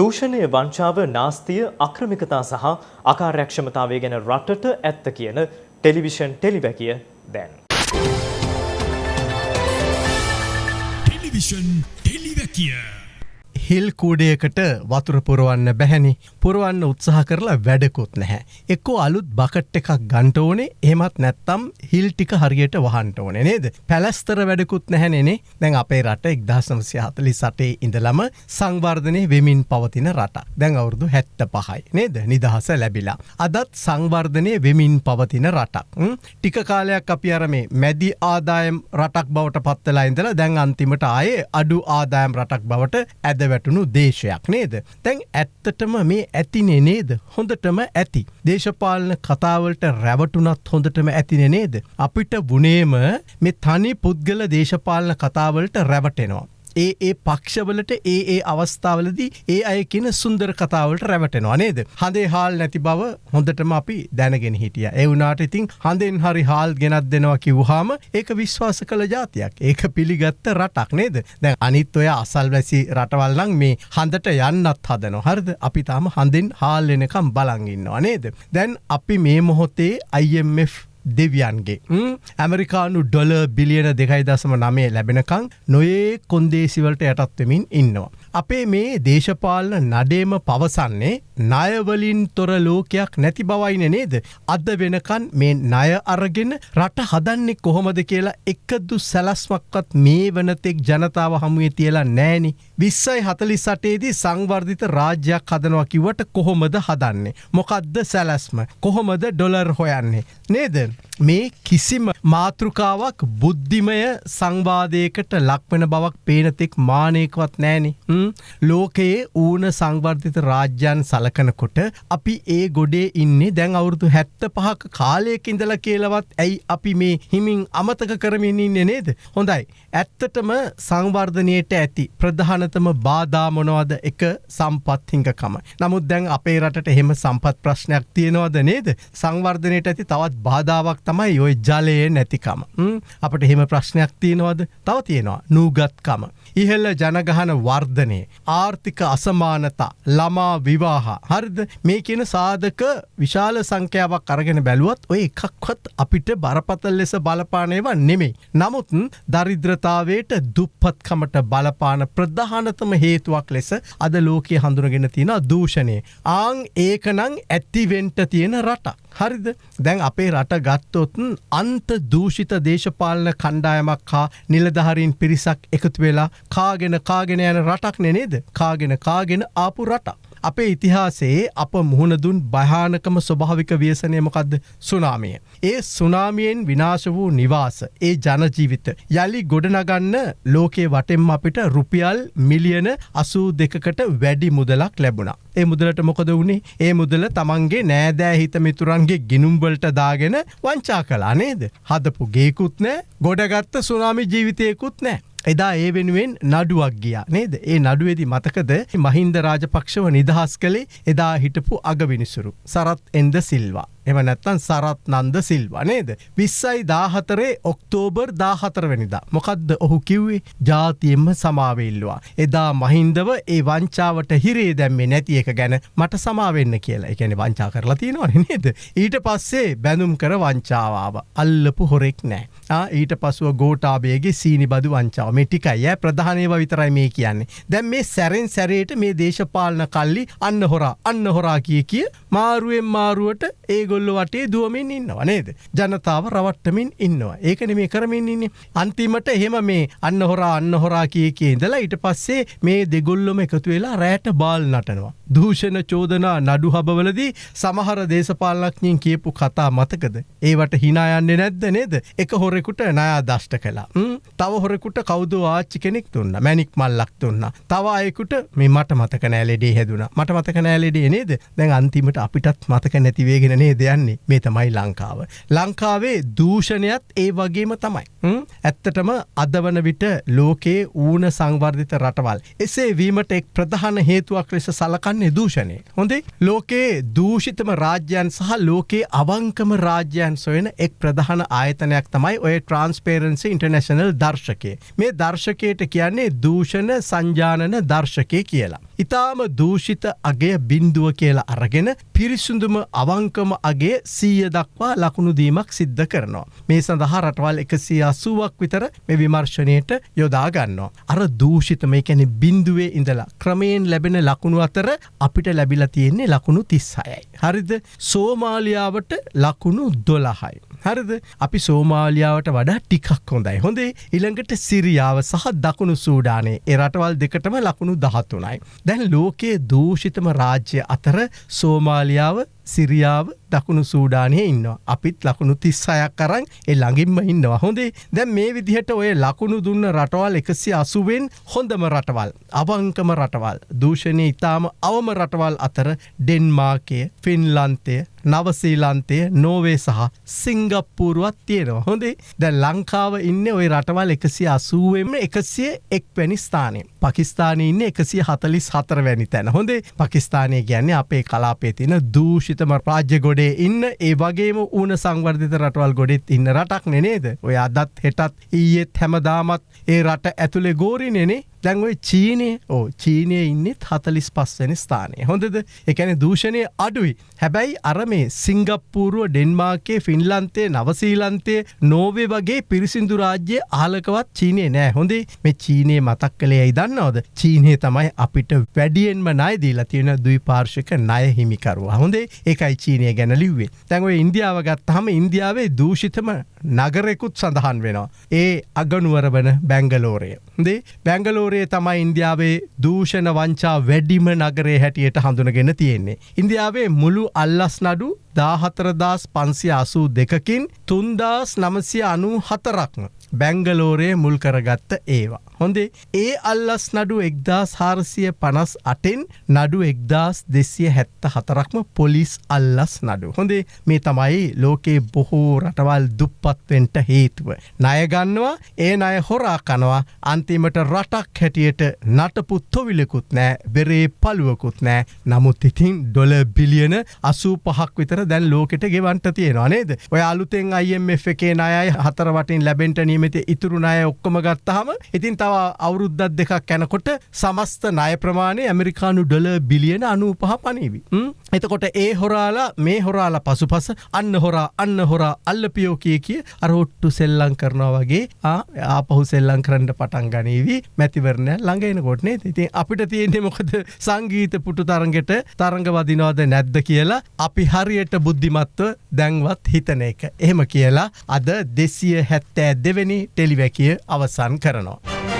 දූෂණය වංචාව නාස්තිය අක්‍රමිකතා සහ අකාර්යක්ෂමතාවය ගැන රටට ඇත්ත කියන ටෙලිවිෂන් ටෙලිවැකිය දැන්. ටෙලිවිෂන් ටෙලිවැකිය හිල් කූඩයකට වතුර පුරුවන්න බැහැනි පුරුවන්න උත්සාහ කරලා වැඩකුත් නැහැ. එක්කෝ අලුත් බකට් එකක් ගන්ට ඕනේ එහමත් නැත්තම් හිල් ටික හරියට වහන්ට ඕනේ නේද. පැලස්තර වැඩකුත් නැහැනෙනේ දැන් අපේ රට එක්දහසමසය හතලි සටේ ඉඳලම සංවර්ධනය වෙමින් පවතින රට දැන් අවුරුදු හැත්ත පහයි නේද නිදහස ලැබිලා. අදත් සංවර්ධනය වෙමින් පවතින රටක්. ටික කාලයක් අපි අරමේ මැදි ආදායම් රටක් බවට පත්තලා ඉඳලා දැන් අන්තිමට ආයේ අඩු ආදායම් රටක් බවට ඇදවැ වැටුණු දේශයක් නේද. තැන් ඇත්තටම මේ ඇතිනේ නේද හොඳටම ඇති. දේශපාලන කතාවලට රැවටුනත් හොඳටම ඇතිනෙ නේද. අපිට වනේම මේ තනි පුද්ගල දේශපාලන කතාවලට රැවටෙනවා. ඒ ඒ පක්ෂවලට ඒ ඒ අවස්ථාවලදී ඒ අය කියන සුන්දර කතාවලට රැවටෙනවා නේද. හඳේ හාල් නැති බව හොඳටම අපි දැනගෙන හිටිය. එවුනාට ඉතින් හඳෙන් හරි හාල් ගෙනත් දෙනවා කිව්හාම ඒක විශ්වාස කළ ජාතියක් ඒක පිළිගත්ත රටක් නේද. දැන් අනිත් ඔය අසල් වැසි රටවල්ලං මේ හඳට යන්නත් හදන හරද අපි තාම හඳෙන් හාල් එනකම් බලංගන්නවා නේද. දැන් අපි මේ මොහොතේ IMF දෙවියන්ගේ ඇමරිකානු ඩොල බිලියන දෙකයි දසම නමේ ලැබෙනකං නොයේ කොන්දේසිවලට යටත්වමින් ඉන්නවා. අපේ මේ දේශපාලන නඩේම පවසන්නේ ණයවලින් තොර ලෝකයක් නැති බවයින නේද. අද වෙනකන් මේ ණය අරගෙන රට හදන්නේ කොහොමද කියලා එකදු සැලස්මක්වත් මේ වනතෙක් ජනතාව හමුවේ තියලා නෑනි. විස්සයි හතලි සටේදී සංවර්ධිත රාජ්‍යයක් හදනවා කිවට කොහොමද හදන්නේ. මොකක්ද සැලස්ම කොහොමද ඩොලර් හොයන්නේ. නේද. මේ කිසිම මාතෘකාවක් බුද්ධිමය සංවාදයකට ලක්වෙන බවක් පේනතෙක් මානයකවත් නෑනේ. ලෝකයේ ඌන සංවර්ධිත රාජ්‍යන් සලකනකොට අපි ඒ ගොඩේ ඉන්නේ දැන් අවුරුදු හැත්ත පහක කාලයක ඉඳල කියලවත් ඇයි අපි මේ හිමින් අමතක කරමින් ඉන්න නේද. හොඳයි. ඇත්තටම සංවර්ධනයට ඇති ප්‍රධානතම බාධාමොනවද එක සම්පත්හිංකකම. නමුත් දැන් අපේ රටට එහෙම සම්පත් ප්‍රශ්නයක් තියෙනවද නේද. සංවර්ධනයට ඇති තවත් බාධාවක් තමයි ඔය ජලයේ නැතිකම. අපට එහෙම ප්‍රශ්නයක් තියෙනවද තව තියෙනවා නූගත්කම. ඉහල්ල ජනගහන වර්ධනය. ආර්ථික අසමානතා ළමා විවාහ හරිද මේ කියන සාධක විශාල සංඛ්‍යාවක් අරගෙන බැලුවත් ඔය එකක්වත් අපිට බරපතල් ලෙස බලපානයව නෙමෙයි. නමුත් දරිද්‍රතාවයට දුප්පත්කමට බලපාන ප්‍රධානතම හේතුවක් ලෙස අද ලෝකයේ හඳුනගෙන තියෙන දූෂණය. ආං ඒකනං ඇත්තිවෙන්ට තියෙන රටක්. හරිද දැන් අපේ රට ගත්තොත්න් අන්ත දූෂිත දේශපාලන කණ්ඩායමක් හා නිලධහරින් පිරිසක් එකතු වෙලා කාගෙන කාගෙන යන රටක් නෙනේද කාගෙන කාගෙන ආපු රටක්. අපේ ඉතිහාසයේ අප මුහුණදුන් භයානකම ස්වභාවික ව්‍යසනයමකක්ද සුනාමිය. ඒ සුනාමියෙන් විනාශ වූ නිවාස ඒ ජනජීවිත යළි ගොඩනගන්න ලෝකේ වටෙම් අපිට රුපියල් මිලියන අසූ දෙකකට වැඩි මුදලක් ලැබුණා. ඒ මුදලට මොකද වුණේ ඒ මුදල තමන්ගේ නෑදෑ හිත මිතුරන්ගේ ගිනුම්බලට දාගෙන වංචා කලා නේද. හදපු ගේකුත් නෑ ගොඩගත්ත සුනාමි ජීවිතයකුත් නෑ. එදා ඒ වෙනුවෙන් නඩුවක් ගියා නේද ඒ නඩුවේදි මතකද මහින්ද රාජපක්ෂව නිදහස් කළේ එදා හිටපු අගවිනිසුරු සරත් එන්ද සිල්වා. එම නැත්තන් සරත් නන්ද සිල්වා නේද. විස්සයි දාහතරේ ඔක්තෝබර් දාහතරවැනිදා. මොකක්ද ඔහු කිව්වේ ජාතියෙන්ම සමාවෙල්ලවා. එදා මහින්දව ඒ වංචාවට හිරේ දැම්මේ නැති එක ගැන මට සමාවෙන්න කියලා එකැන වංචා කරලා තියෙනවන නේද. ඊට පස්සේ බැනුම් කර වංචාවාව අල්ලපු හොරෙක් නෑ. ඊට පසුව ගෝටාබේගේ සීනි බදු වංචාව මේ ටිකයි ඇ ප්‍රධානයව විතරයි මේ කියන්නේ. දැම් මේ සැරෙන් සැරේට මේ දේශපාලන කල්ලි අන්න හොරා අන්න හොරා කිය කිය මාරුවෙන් මාරුවට ඒගොල් ගොල්ලො වටේ දුවමින් ඉන්නවා නේද. ජනතාව රවට්ටමින් ඉන්නවා. ඒකන මේ කරමින් ඉන්නේ. අන්තිමට එහෙම මේ අන්න හොරා අන්න හොරා කිය කිය ඉඳලා ඊට පස්සේ මේ දෙගොල්ලොම එකතු වෙලා රෑට බාල් නටනවා. දූෂණ චෝදනා නඩු හබවලදී සමහර දේශපාලනක්ඥින් කියපු කතා මතකද. ඒවට හිනායන්නේ නැද්ද නේද. එක හොරෙකුට නයා දෂ්ට කලා. තව හොරෙකුට කෞද ආච්චි කෙනෙක් තුන්න මැනික් මල්ලක් තුන්න. තව අයකුට මේ මට මතක නෑලෙඩේ හැදුන මට මතක නෑලෙඩේ නේද දැන් අන්තිමට අපිටත් මතක නැතිවේගෙන නේ දෙයන්නේ මේ තමයි ලංකාව. ලංකාවේ දූෂණයත් ඒ වගේම තමයි. ඇත්තටම අදවන විට ලෝකයේ ඌන සංවර්ධිත රටවල්. එසේ වීමට එක් ප්‍රධාන හේතුවක් ලෙස සලකන්නේ දූෂණය. හොඳේ ලෝකයේ දූෂිතම රාජ්‍යයන් සහ ලෝකයේ අවංකම රාජ්‍යයන් සොයන එක් ප්‍රධාන ආයතනයක් තමයි ඔය ට්‍රන්ස්පේරන්සි ඉන්ටර්නශනල් දර්ශකය. මේ දර්ශකයට කියන්නේ දූෂණ සංජානන දර්ශකය කියලා. ඉතාම දූෂිත අගේ බින්දුව කියලා අරගෙන පිරිසුදුම අවංකම අගේ සීය දක්වා ලකුණු දීමක් සිද්ධ කරනවා. මේ සඳහා රටවල් එකසිය අසුවක් විතර මේ විමර්ශනයට යොදාගන්නවා. අර දූෂිත මේ කැනෙ බින්දුවේ ඉඳලා ක්‍රමයෙන් ලැබෙන ලකුණු අතර අපිට ලැබිල තියෙන්නේ ලකුණු තිස්සයයි. හරිද සෝමාලියාවට ලකුණු දොළහයි. හරිද? අපි සෝමාලියාවට වඩා ටිකක් හොඳයි. හොඳේ ඉළඟට සිරියාව සහ දකුණු සූඩානේ. එරටවල් දෙකටම ලකුණු දහත්තුනයි. දැන් ලෝකයේ දූෂිතම රාජ්‍ය අතර සෝමාලියාව සිරියාව දකුණු සූඩානය ඉන්නවා. අපිත් ලකුණු තිස්සයක් කරන්න එ ළඟින්ම ඉන්නවා. හොඳේ දැන් මේ විදිහට ඔය ලකුණු දුන්න රටවල් එකසි අසුවෙන් හොඳම රටවල් අවංකම රටවල් දූෂණය ඉතාම අවම රටවල් අතර ඩෙන්මාකය ෆින්ලන්තය නවසීලන්තය නෝවේ සහ සිංගප්පූරුවත් තියෙනවා. හොඳේ දැ ලංකාව ඉන්න ඔය රටවල් එකසි අසුවෙන්ම එකසිය එක් වැනි ස්ථානය පකිස්ාන ඉන්න එකසිය හතලිස් හතර වැනි තැන. හොඳේ පකිස්ානය ගැන්නේ අපේ කලාපේ තින දූෂිතම රාජ්‍ය ගොඩේ ඉන්න ඒ වගේම ඌන සංවර්ධිත රටවල් ගොඩෙත් ඉන්න රටක් නෙනේද ඔය අදත් හෙටත් ඊයේත් හැමදාමත් ඒ රට ඇතුළේ ගෝරි නෙනේ දැන්ඔයි චීනය ඕ චීනය ඉන්නෙත් හතලිස් පස්වැනි ස්ථානය. හොඳද? එකැන දූෂණය අඩුයි. හැබැයි අර මේ සිංගප්පූරුව ඩෙන්මාර්කේ ෆින්ලන්තේ නවසීලන්තේ නෝවේ වගේ පිරිසිදු රාජ්‍ය ආලකවත් චීනය නෑ. හොඳේ මේ චීනය මතක් කළේ ඇයි දන්නවද? චීනය තමයි අපිට වැඩියෙන්ම නයදීලා තියෙන දුයි පාර්ශක නය හිමිකරුවා. හොඳේ ඒකයි චීනය ගැන ලිව්වේ. තැන්ව ඉන්දියාව ගත් හම ඉන්දියාවේ දූෂිතම නගරෙකුත් සඳහන් වෙනවා ඒ අගනුවර වන බැංගලෝරය දේ බැංගලෝරයේ තමයි ඉන්දියාවේ දූෂණ වංචා වැඩිම නගරේ හැටියට හඳුනගෙන තියෙන්නේ. ඉන්දියාවේ මුළු අල්ලස් නඩු දාහතරදාස් පන්සිය අසූ දෙකකින් තුන්දාස් නමසිය අනු හතරක්ම බැංගලෝරයේ මුල් කරගත්ත ඒවා. හොඳේ ඒ අල්ලස් නඩු එක්දාස් හාරසිය පනස් අටෙන් නඩු එක්දාස් දෙසිය හැත්ත හතරක්ම පොලිස් අල්ලස් නඩු. හොඳේ මේ තමයි ලෝකයේ බොහෝ රටවල් දුප්පත්වෙන්ට හේතුව. ණයගන්නවා ඒ අය හොරා කනවා අන්තිමට රටක් හැටියට නටපු තොවිලකුත් නෑ බෙරේ පළුවකුත් නෑ නමුත් ඉතින් ඩොල බිලියන අසූ පහක් විතර දැන් ලෝකෙට ගෙවන්ට තියෙනවා නේද ඔය අලුතෙන් IMF එකේ අයයි හතරවටින් ලැබෙන්ට නියමත ඉතුරු ණය ඔක්කොම ගත්තහම ඉතින් තව අවුරුද්දත් දෙකක් කැනකොට සමස්ත ණය ප්‍රමාණය ඇමරිකානු ඩොල බිලියන අනූ පහ පනීවි. එතකොට ඒ හොරාලා මේ හොරාලා පසුපස අන්න හොරා අන්න හොරා අල්ලපියෝ කිය කිය අරොට්ටු සෙල්ලං කරනවා වගේ ආපහු සෙල්ලං කරන්න පටන් ගනීවී මැතිවරණය ළඟෙන කොටනේ ඉතින් අපිට තියෙන්නේ මොකද සංගීත පුටු තරගෙට තරඟ වදිනවාද නැද්ද කියලා අපි හරියට බුද්ධිමත්ව දැන්වත් හිතන එක. එහෙම කියලා අද දෙසිය හැත්තෑ දෙවැනි ටෙලිවැකිය අවසන් කරනවා.